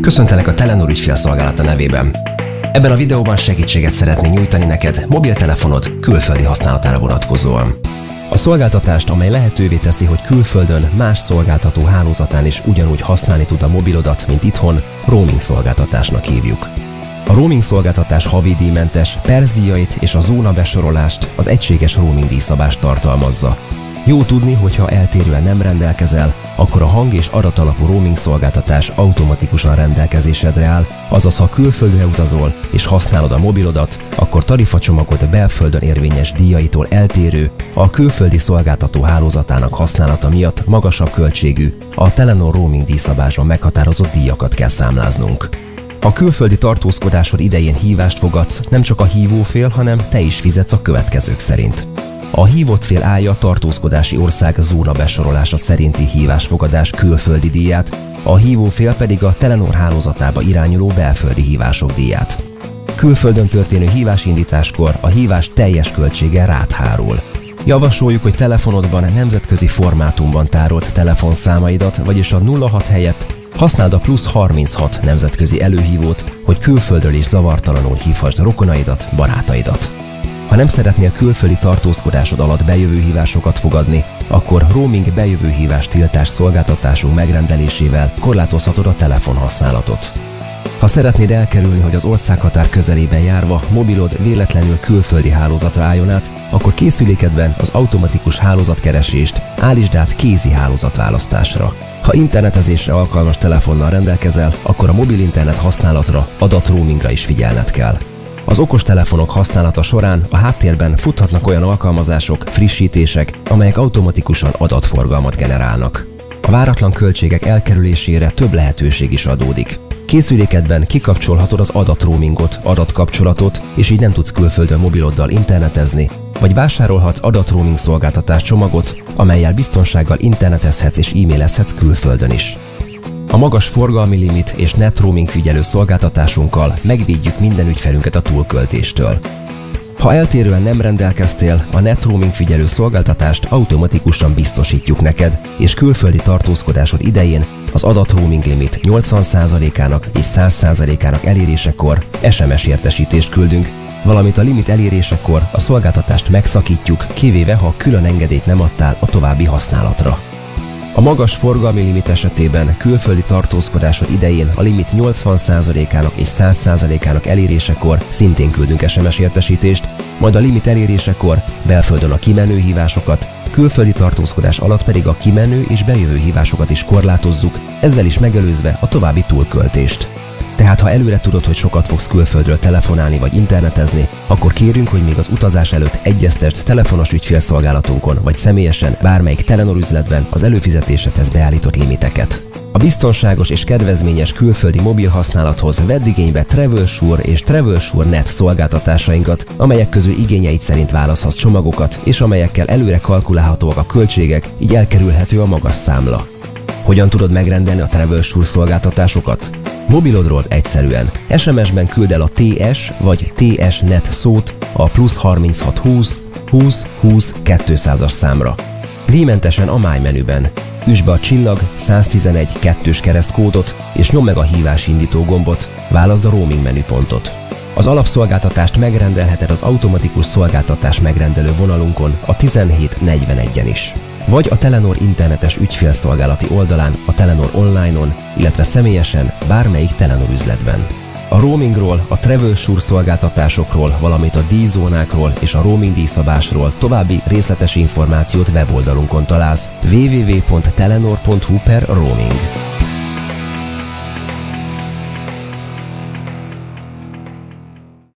Köszöntelek a Telenor ügyfélszolgálata nevében. Ebben a videóban segítséget szeretnénk nyújtani neked mobiltelefonod külföldi használatára vonatkozóan. A szolgáltatást, amely lehetővé teszi, hogy külföldön más szolgáltató hálózatán is ugyanúgy használni tud a mobilodat, mint itthon, roaming szolgáltatásnak hívjuk. A roaming szolgáltatás havidíjmentes, percdíjait és a zóna besorolást az egységes roaming díjszabást tartalmazza. Jó tudni, hogy ha eltérően nem rendelkezel, akkor a hang- és adatalapú roaming szolgáltatás automatikusan rendelkezésedre áll, azaz ha külföldre utazol és használod a mobilodat, akkor tarifacsomagot a belföldön érvényes díjaitól eltérő, a külföldi szolgáltató hálózatának használata miatt magasabb költségű, a Telenor roaming díjszabásban meghatározott díjakat kell számláznunk. A külföldi tartózkodásod idején hívást fogadsz, nem csak a hívófél, hanem te is fizetsz a következők szerint. A hívott fél állja tartózkodási ország zóna besorolása szerinti hívásfogadás külföldi díját, a hívófél pedig a Telenor hálózatába irányuló belföldi hívások díját. Külföldön történő hívásindításkor a hívás teljes költsége rád hárul. Javasoljuk, hogy telefonodban nemzetközi formátumban tárolt telefonszámaidat, vagyis a 06 helyett használd a plusz 36 nemzetközi előhívót, hogy külföldről is zavartalanul hívhassd rokonaidat, barátaidat. Ha nem szeretnél külföldi tartózkodásod alatt bejövő hívásokat fogadni, akkor roaming bejövő hívás tiltás szolgáltatásunk megrendelésével korlátozhatod a telefonhasználatot. Ha szeretnéd elkerülni, hogy az országhatár közelében járva mobilod véletlenül külföldi hálózatra álljon át, akkor készülékedben az automatikus hálózatkeresést állítsd át kézi hálózatválasztásra. Ha internetezésre alkalmas telefonnal rendelkezel, akkor a mobil internet használatra, adatroamingra is figyelned kell. Az okostelefonok használata során a háttérben futhatnak olyan alkalmazások, frissítések, amelyek automatikusan adatforgalmat generálnak. A váratlan költségek elkerülésére több lehetőség is adódik. Készülékedben kikapcsolhatod az adatroamingot, adatkapcsolatot, és így nem tudsz külföldön mobiloddal internetezni, vagy vásárolhatsz adatroaming szolgáltatás csomagot, amelyel biztonsággal internetezhetsz és e-mailezhetsz külföldön is. A magas forgalmi limit és net roaming figyelő szolgáltatásunkkal megvédjük minden ügyfelünket a túlköltéstől. Ha eltérően nem rendelkeztél, a net roaming figyelő szolgáltatást automatikusan biztosítjuk neked, és külföldi tartózkodásod idején az adat roaming limit 80%-ának és 100%-ának elérésekor SMS értesítést küldünk, valamint a limit elérésekor a szolgáltatást megszakítjuk, kivéve ha külön engedélyt nem adtál a további használatra. A magas forgalmi limit esetében külföldi tartózkodásod idején a limit 80%-ának és 100%-ának elérésekor szintén küldünk SMS értesítést, majd a limit elérésekor belföldön a kimenő hívásokat, külföldi tartózkodás alatt pedig a kimenő és bejövő hívásokat is korlátozzuk, ezzel is megelőzve a további túlköltést. Tehát ha előre tudod, hogy sokat fogsz külföldről telefonálni vagy internetezni, akkor kérünk, hogy még az utazás előtt egyeztest telefonos ügyfélszolgálatunkon vagy személyesen bármelyik Telenor üzletben az előfizetésedhez beállított limiteket. A biztonságos és kedvezményes külföldi mobil használathoz vedd igénybe TravelSure és TravelSure Net szolgáltatásainkat, amelyek közül igényeid szerint választhatsz csomagokat, és amelyekkel előre kalkulálhatóak a költségek, így elkerülhető a magas számla. Hogyan tudod megrendelni a TravelSure szolgáltatásokat? Mobilodról egyszerűen. SMS-ben küld el a TS vagy TS-net szót a plusz 3620 20 20 200-as számra. Díjmentesen a máj menüben. Üsd be a csillag 111 2-s keresztkódot és nyom meg a hívás indító gombot, válaszd a roaming menüpontot. Az alapszolgáltatást megrendelheted az automatikus szolgáltatás megrendelő vonalunkon a 1741-en is vagy a Telenor internetes ügyfélszolgálati oldalán, a Telenor online-on, illetve személyesen bármelyik Telenor üzletben. A roamingról, a TravelSure szolgáltatásokról, valamint a díjzónákról és a roaming díjszabásról további részletes információt weboldalunkon találsz www.telenor.hu per roaming.